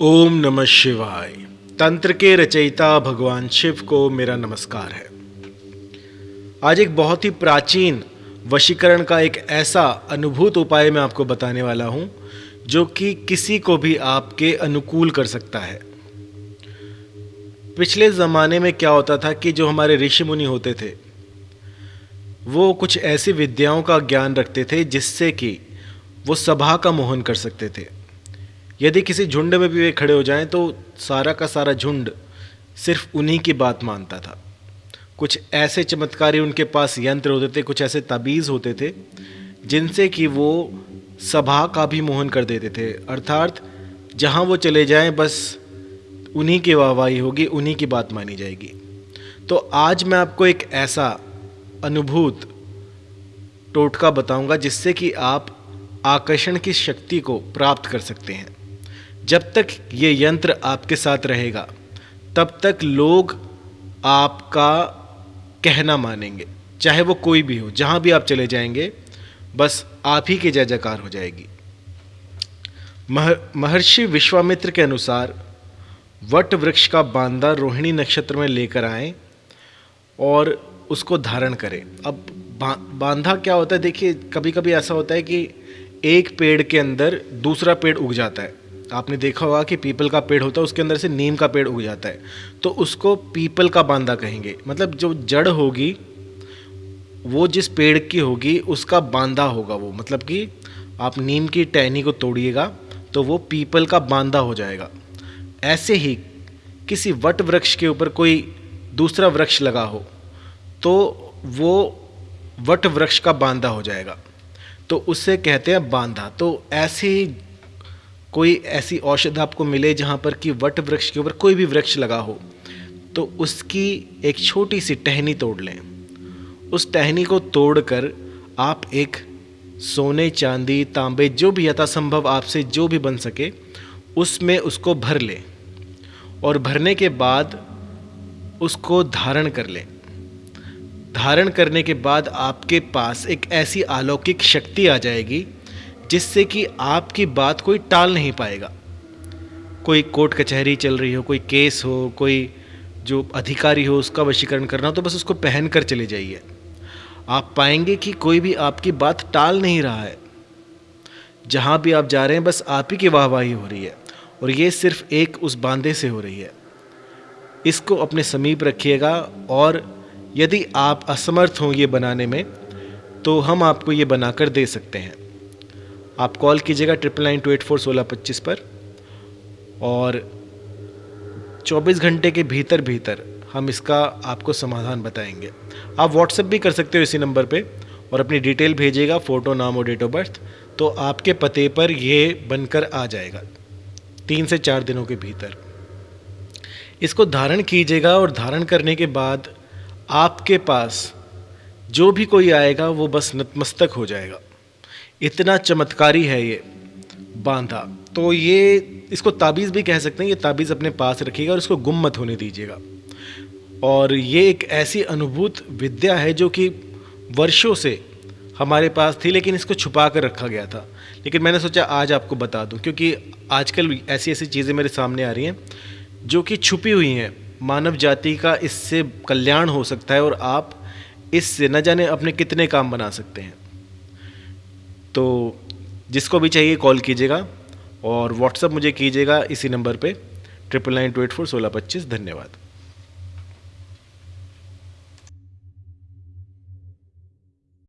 ओम नमः शिवाय। तंत्र के रचयिता भगवान शिव को मेरा नमस्कार है। आज एक बहुत ही प्राचीन वशीकरण का एक ऐसा अनुभूत उपाय मैं आपको बताने वाला हूँ, जो कि किसी को भी आपके अनुकूल कर सकता है। पिछले ज़माने में क्या होता था कि जो हमारे ऋषि मुनि होते थे, वो कुछ ऐसी विद्याओं का ज्ञान रखते थे जिससे कि वो सभा का मोहन कर सकते थे। यदि किसी झुंड में भी वे खड़े हो जाएँ तो सारा का सारा झुंड सिर्फ़ उन्हीं की बात मानता था। कुछ ऐसे चमत्कारी उनके पास यंत्र होते थे, कुछ ऐसे तबीज़ होते थे, जिनसे कि वो सभा का भी मोहन कर देते थे। अर्थात, जहाँ वो चले जाएँ, बस उन्हीं की वाहवाही होगी, उन्हीं की बात मानी जाएगी। तो आज मैं आपको एक ऐसा अनुभूत टोटका बताऊँगा, जिससे कि आप आकर्षण की शक्ति को प्राप्त कर सकते हैं। जब तक ये यंत्र आपके साथ रहेगा, तब तक लोग आपका कहना मानेंगे, चाहे वो कोई भी हो, जहाँ भी आप चले जाएँगे, बस आप ही की जय जयकार हो जाएगी। महर्षि विश्वामित्र के अनुसार, वट वृक्ष का बांदा रोहिणी नक्षत्र में लेकर आए और उसको धारण करें। अब बांधा क्या होता है? देखिए कभी कभी ऐसा होता है कि एक पेड़ के अंदर दूसरा पेड़ उग जाता है। आपने देखा होगा कि पीपल का पेड़ होता है, उसके अंदर से नीम का पेड़ उग जाता है। तो उसको पीपल का बांदा कहेंगे। मतलब जो जड़ होगी, वो जिस पेड़ की होगी, उसका बांदा होगा वो। मतलब कि आप नीम की टहनी को तोड़िएगा तो वो पीपल का बांदा हो जाएगा। ऐसे ही किसी वट वृक्ष के ऊपर कोई दूसरा वृक्ष लगा हो तो वो वट वृक्ष का बांदा हो जाएगा। तो उससे कहते हैं बांधा तो ऐसे ही कोई ऐसी औषध आपको मिले जहाँ पर कि वट वृक्ष के ऊपर कोई भी वृक्ष लगा हो तो उसकी एक छोटी सी टहनी तोड़ लें। उस टहनी को तोड़कर आप एक सोने, चांदी, तांबे, जो भी यथासंभव आपसे जो भी बन सके, उसमें उसको भर लें और भरने के बाद उसको धारण कर लें। धारण करने के बाद आपके पास एक ऐसी अलौकिक शक्ति आ जाएगी जिससे कि आपकी बात कोई टाल नहीं पाएगा। कोई कोर्ट कचहरी चल रही हो, कोई केस हो, कोई जो अधिकारी हो, उसका वशीकरण करना हो तो बस उसको पहन कर चले जाइए। आप पाएँगे कि कोई भी आपकी बात टाल नहीं रहा है। जहाँ भी आप जा रहे हैं, बस आप ही की वाहवाही हो रही है और ये सिर्फ़ एक उस बांधे से हो रही है। इसको अपने समीप रखिएगा और यदि आप असमर्थ हों ये बनाने में तो हम आपको ये बनाकर दे सकते हैं। आप कॉल कीजिएगा triple nine two eight four सोलह पच्चीस पर। और 24 घंटे के भीतर भीतर हम इसका आपको समाधान बताएँगे। आप व्हाट्सएप भी कर सकते हो इसी नंबर पे और अपनी डिटेल भेजिएगा फ़ोटो नाम और डेट ऑफ़ बर्थ तो आपके पते पर ये बनकर आ जाएगा, तीन से चार दिनों के भीतर। इसको धारण कीजिएगा और धारण करने के बाद आपके पास जो भी कोई आएगा वो बस नतमस्तक हो जाएगा। इतना चमत्कारी है ये बांधा। तो ये, इसको ताबीज़ भी कह सकते हैं, ये ताबीज़ अपने पास रखिएगा और इसको गुम मत होने दीजिएगा। और ये एक ऐसी अनुभूत विद्या है जो कि वर्षों से हमारे पास थी, लेकिन इसको छुपा कर रखा गया था। लेकिन मैंने सोचा आज आपको बता दूँ, क्योंकि आजकल ऐसी ऐसी चीज़ें मेरे सामने आ रही हैं, जो कि छुपी हुई हैं। मानव जाति का इससे कल्याण हो सकता है और आप इससे न जाने अपने कितने काम बना सकते हैं। तो जिसको भी चाहिए कॉल कीजिएगा और व्हाट्सअप मुझे कीजिएगा इसी नंबर पे triple nine two eight four सोलह पच्चीस, धन्यवाद।